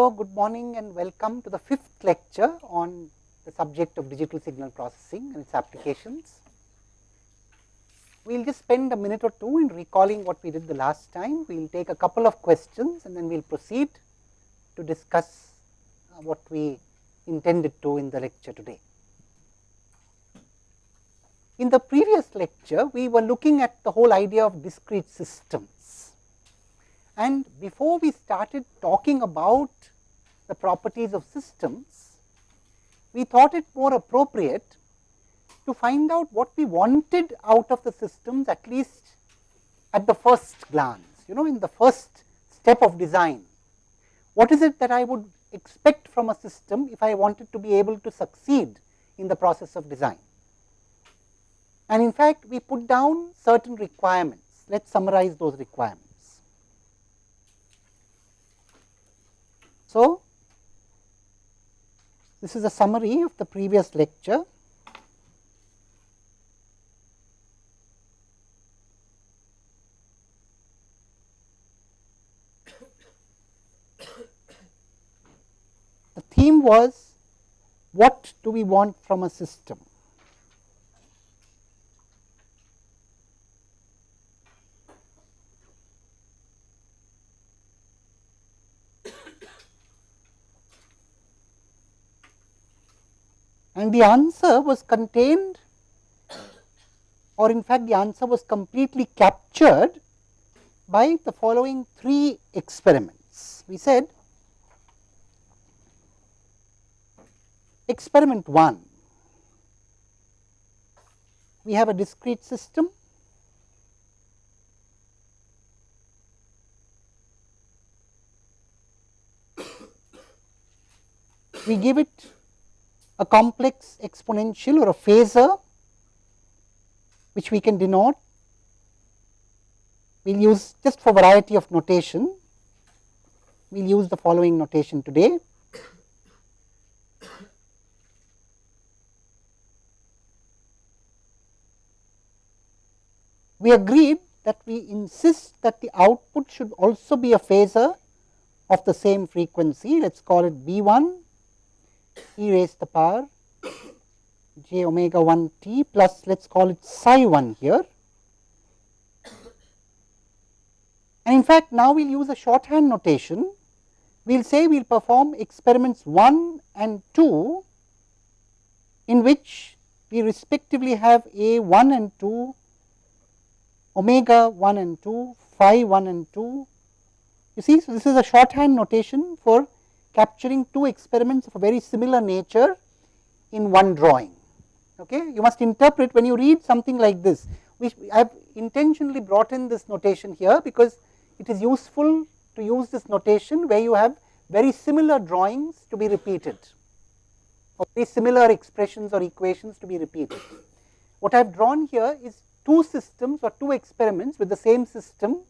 So, good morning and welcome to the fifth lecture on the subject of digital signal processing and its applications. We will just spend a minute or two in recalling what we did the last time. We will take a couple of questions and then we will proceed to discuss uh, what we intended to in the lecture today. In the previous lecture, we were looking at the whole idea of discrete systems. And before we started talking about the properties of systems, we thought it more appropriate to find out what we wanted out of the systems at least at the first glance, you know, in the first step of design. What is it that I would expect from a system if I wanted to be able to succeed in the process of design? And in fact, we put down certain requirements. Let us summarize those requirements. So, this is a summary of the previous lecture. The theme was what do we want from a system? And the answer was contained or in fact the answer was completely captured by the following three experiments. We said experiment 1, we have a discrete system we give it a complex exponential or a phasor which we can denote. We will use just for variety of notation, we will use the following notation today. We agreed that we insist that the output should also be a phasor of the same frequency, let us call it B 1 e raised to the power j omega 1 t plus let us call it psi 1 here. And in fact, now we will use a shorthand notation. We will say we will perform experiments 1 and 2 in which we respectively have a 1 and 2, omega 1 and 2, phi 1 and 2. You see, so this is a shorthand notation for capturing two experiments of a very similar nature in one drawing. Okay? You must interpret when you read something like this, which I have intentionally brought in this notation here, because it is useful to use this notation where you have very similar drawings to be repeated or very similar expressions or equations to be repeated. What I have drawn here is two systems or two experiments with the same system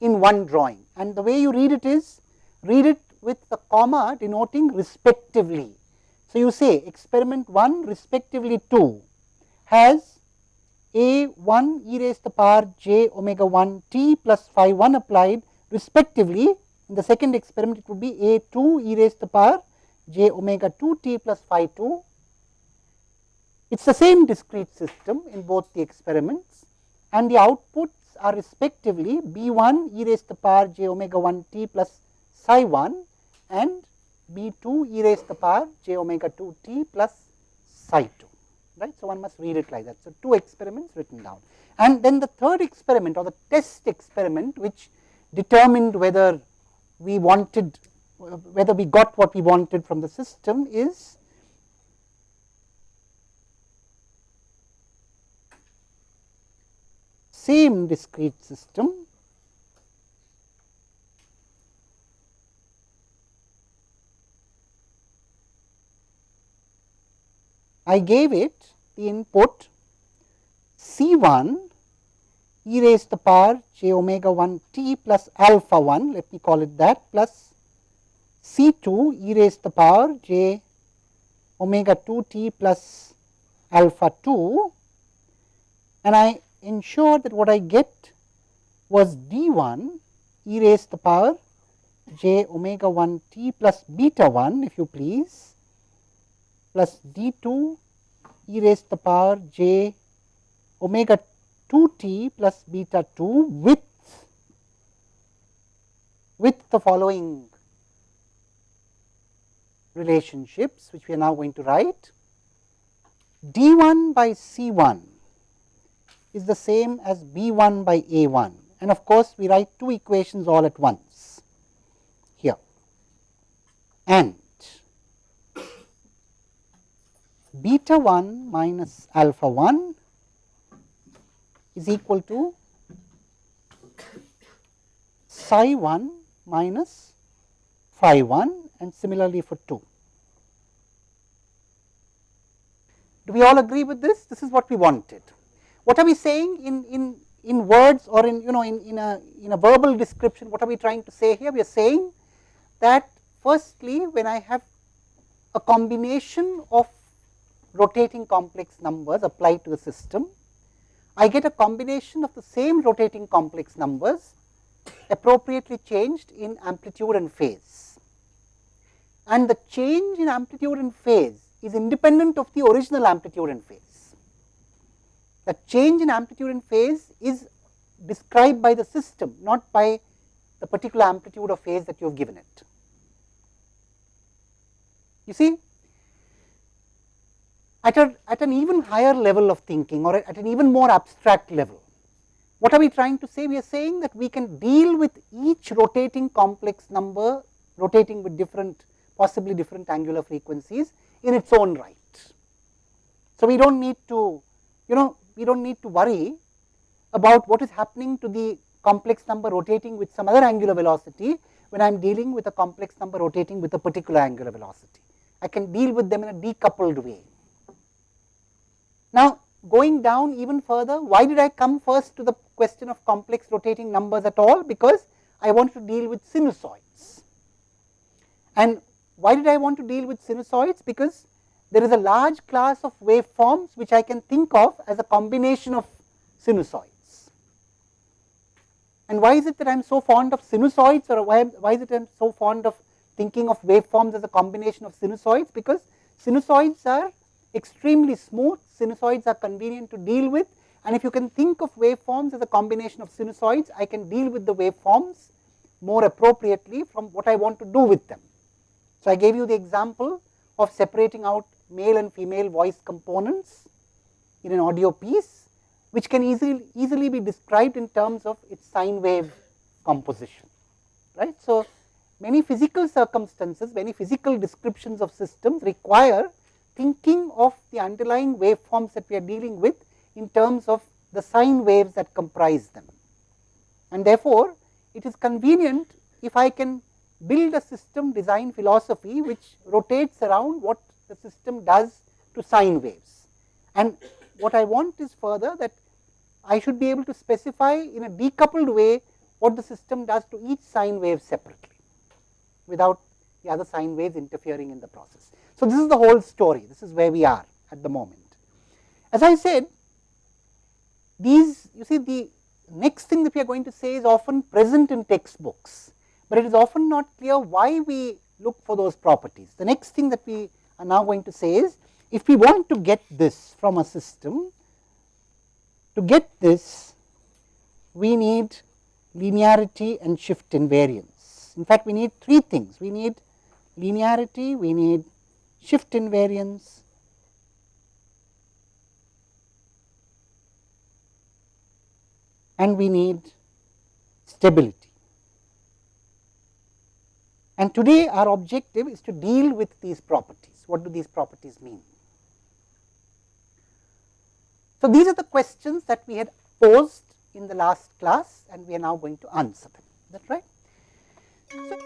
in one drawing and the way you read it is read it with the comma denoting respectively. So, you say experiment 1 respectively 2 has a 1 e raised to the power j omega 1 t plus phi 1 applied respectively. In the second experiment it would be a 2 e raised to the power j omega 2 t plus phi 2. It is the same discrete system in both the experiments and the outputs are respectively b 1 e raised to the power j omega 1 t plus psi 1 and b 2 e raised to the power j omega 2 t plus psi 2 right. So, one must read it like that. So, two experiments written down and then the third experiment or the test experiment which determined whether we wanted whether we got what we wanted from the system is same discrete system I gave it the input C 1 e raised to the power j omega 1 t plus alpha 1 let me call it that plus C 2 e raised to the power j omega 2 t plus alpha 2 and I ensure that what I get was d 1 e raised to the power j omega 1 t plus beta 1 if you please plus d 2 e raised to the power j omega 2 t plus beta 2 with with the following relationships which we are now going to write. d 1 by c 1 is the same as b 1 by a 1 and of course, we write two equations all at once here. And beta 1 minus alpha 1 is equal to psi 1 minus phi 1 and similarly for 2. Do we all agree with this? This is what we wanted. What are we saying in, in, in words or in you know in, in, a, in a verbal description? What are we trying to say here? We are saying that firstly when I have a combination of rotating complex numbers applied to the system, I get a combination of the same rotating complex numbers appropriately changed in amplitude and phase. And the change in amplitude and phase is independent of the original amplitude and phase. The change in amplitude and phase is described by the system, not by the particular amplitude or phase that you have given it. You see, at, a, at an even higher level of thinking or at an even more abstract level, what are we trying to say? We are saying that we can deal with each rotating complex number rotating with different possibly different angular frequencies in its own right. So, we do not need to you know we do not need to worry about what is happening to the complex number rotating with some other angular velocity when I am dealing with a complex number rotating with a particular angular velocity. I can deal with them in a decoupled way. Now, going down even further, why did I come first to the question of complex rotating numbers at all? Because I want to deal with sinusoids. And why did I want to deal with sinusoids? Because there is a large class of waveforms which I can think of as a combination of sinusoids. And why is it that I am so fond of sinusoids or why, why is it I am so fond of thinking of waveforms as a combination of sinusoids? Because sinusoids are extremely smooth, sinusoids are convenient to deal with and if you can think of waveforms as a combination of sinusoids, I can deal with the waveforms more appropriately from what I want to do with them. So, I gave you the example of separating out male and female voice components in an audio piece, which can easily, easily be described in terms of its sine wave composition. Right. So, many physical circumstances, many physical descriptions of systems require thinking of the underlying waveforms that we are dealing with in terms of the sine waves that comprise them. And therefore, it is convenient if I can build a system design philosophy which rotates around what the system does to sine waves. And what I want is further that I should be able to specify in a decoupled way what the system does to each sine wave separately without the other sine waves interfering in the process. So, this is the whole story, this is where we are at the moment. As I said, these you see the next thing that we are going to say is often present in textbooks but it is often not clear why we look for those properties. The next thing that we are now going to say is, if we want to get this from a system, to get this we need linearity and shift invariance. In fact, we need three things. We need linearity, we need shift invariance, and we need stability. And today our objective is to deal with these properties. What do these properties mean? So, these are the questions that we had posed in the last class and we are now going to answer them. Is that right? So,